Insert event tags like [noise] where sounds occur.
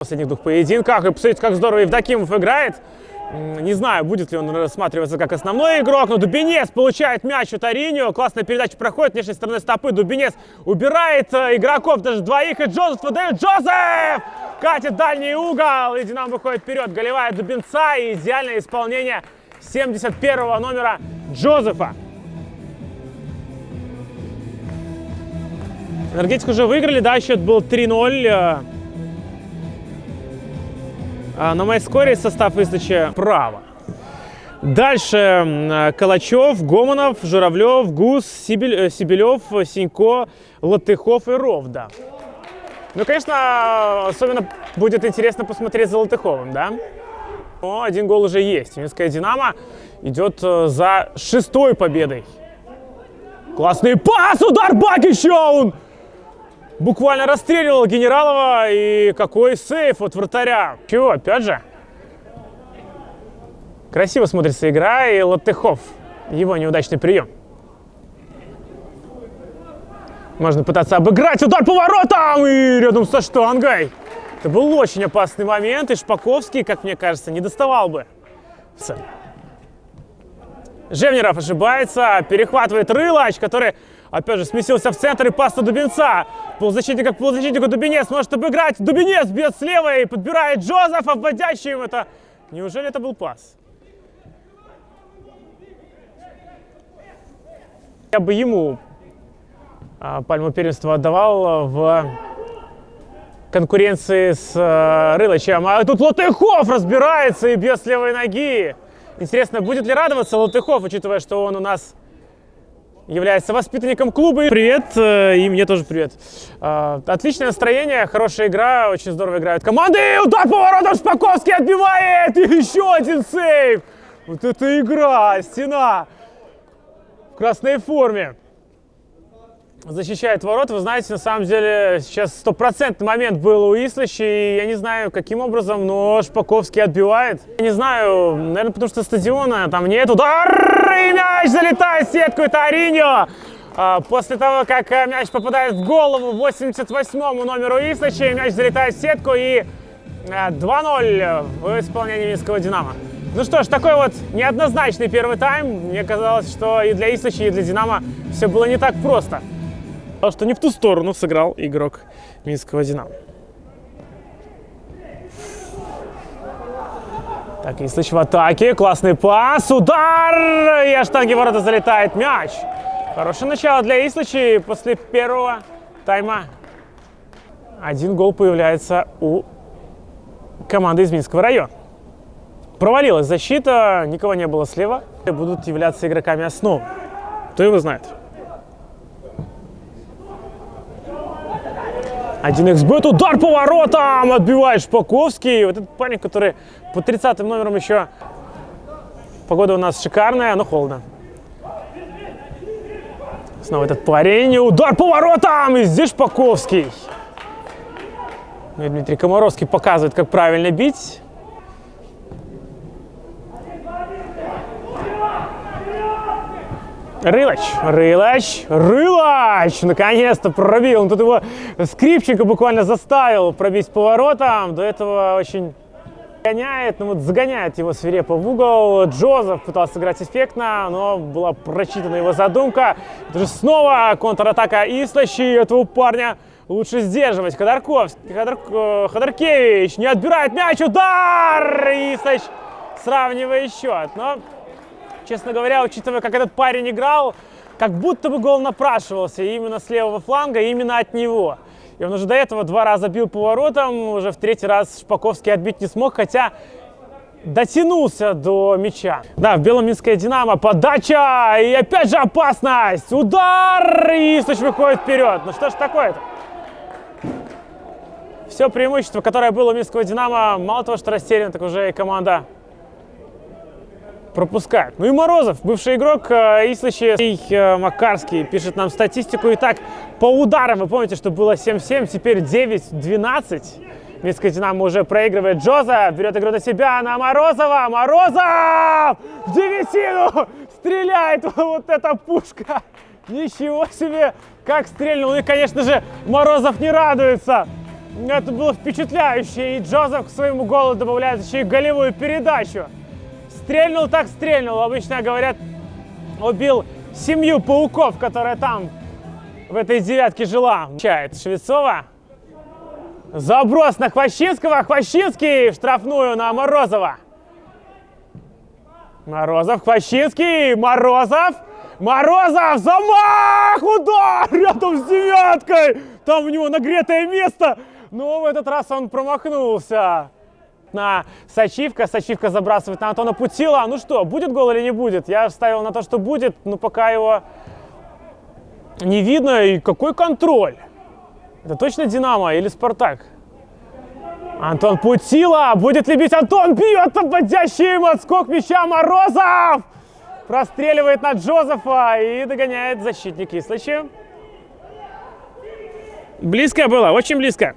последних двух поединках. И посмотрите, как здорово Евдокимов играет. Не знаю, будет ли он рассматриваться как основной игрок, но Дубинец получает мяч у Тариньо. Классная передача проходит внешней стороны стопы. Дубинец убирает э, игроков, даже двоих, и Джозеф выдает. Джозеф! Катит дальний угол, и Динамо выходит вперед. Голевая Дубинца и идеальное исполнение 71 номера Джозефа. Энергетик уже выиграли, да, счет был 3-0. А На майскоре состав выдачи право. Дальше Калачев, Гомонов, Журавлев, Гус, Сибель- э, Сибелев, Синько, Латыхов и Ровда. Ну, конечно, особенно будет интересно посмотреть за Латыховым, да? Но один гол уже есть. Минская «Динамо» идет э, за шестой победой. Классный пас, удар Бакича! Он буквально расстреливал Генералова. И какой сейф от вратаря. Чего, опять же? Красиво смотрится игра, и Латыхов. Его неудачный прием. Можно пытаться обыграть. Удар по воротам! И рядом со штангой. Это был очень опасный момент, и Шпаковский, как мне кажется, не доставал бы. Жевнеров ошибается, перехватывает Рылач, который, опять же, сместился в центр и пас на Дубинца. Полузащитник как полузащитнику Дубинец может обыграть. Дубинец бьет слева и подбирает Джозефа, вводящий им это. Неужели это был пас? Я бы ему а, пальму первенства отдавал в конкуренции с э, Рылычем. А тут Латыхов разбирается и бьет с левой ноги. Интересно, будет ли радоваться Латыхов, учитывая, что он у нас является воспитанником клуба. Привет, э, и мне тоже привет. А, Отличное настроение, хорошая игра, очень здорово играют команды. Удар по воротам Шпаковский отбивает! И еще один сейв! Вот это игра, стена в красной форме защищает ворот. Вы знаете, на самом деле сейчас стопроцентный момент был у Ислача, и я не знаю, каким образом, но Шпаковский отбивает. Я не знаю, наверное, потому что стадиона там нет. Удар! И мяч залетает в сетку, это Ариньо! А, После того, как э, мяч попадает в голову 88-му номеру Ислача, мяч залетает в сетку и э, 2-0 в исполнении Минского «Динамо». Ну что ж, такой вот неоднозначный первый тайм. Мне казалось, что и для Ислача, и для «Динамо» все было не так просто. Потому что не в ту сторону сыграл игрок Минского «Динамо». Так, Ислыч в атаке. Классный пас. Удар! И штанги ворота залетает мяч. Хорошее начало для Ислыча. И после первого тайма один гол появляется у команды из Минского района. Провалилась защита, никого не было слева. Будут являться игроками основы. Кто его знает. 1xbet, удар по воротам, отбивает Шпаковский. Вот этот парень, который по 30 номерам еще... Погода у нас шикарная, но холодно. Снова этот парень, удар по воротам, и здесь Шпаковский. Ну и Дмитрий Комаровский показывает, как правильно бить. Рылач, Рылач, Рылач! Наконец-то пробил. Он тут его скрипчика буквально заставил пробить поворотом. До этого очень гоняет, ну вот загоняет его свирепо в угол. Джозеф пытался сыграть эффектно, но была прочитана его задумка. Это же снова контратака Ислачи. Этого парня лучше сдерживать. Ходорковский, Ходор, Ходоркевич не отбирает мяч. Удар! Ислач сравнивает счет. Но честно говоря, учитывая, как этот парень играл, как будто бы гол напрашивался именно с левого фланга, именно от него. И он уже до этого два раза бил по воротам, уже в третий раз Шпаковский отбить не смог, хотя дотянулся до мяча. Да, в белом Минская Динамо, подача, и опять же опасность, удар, и Ислыч выходит вперед. Ну что ж такое-то? Все преимущество, которое было у Минского Динамо, мало того, что растеряно, так уже и команда пропускает. Ну и Морозов, бывший игрок э, Ислача, э, Макарский пишет нам статистику. Итак, по ударам, вы помните, что было 7-7, теперь 9-12. Минская Динамо уже проигрывает. Джоза берет игру на себя на Морозова. Морозов! В девятину! Стреляет! [laughs] Вот эта пушка! Ничего себе! Как стрельнул! И, конечно же, Морозов не радуется. Это было впечатляюще, и Джозеф к своему голу добавляет еще и голевую передачу. Стрельнул так стрельнул, обычно говорят, убил семью пауков, которая там в этой девятке жила. Чает Швецова. Заброс на Хвощинского. Хвощинский в штрафную на Морозова. Морозов, Хвощинский, Морозов. Морозов, замах, удар рядом с девяткой. Там у него нагретое место. Но в этот раз он промахнулся. На Сачивка. Сачивка забрасывает на Антона Путила. Ну что, будет гол или не будет? Я ставил на то, что будет, но пока его не видно. И какой контроль? Это точно Динамо или Спартак? Антон Путила. Будет ли бить Антон? Бьет подходящий им отскок мяча Морозов. Простреливает на Джозефа и догоняет защитник Кислыча. Близко было, очень близко.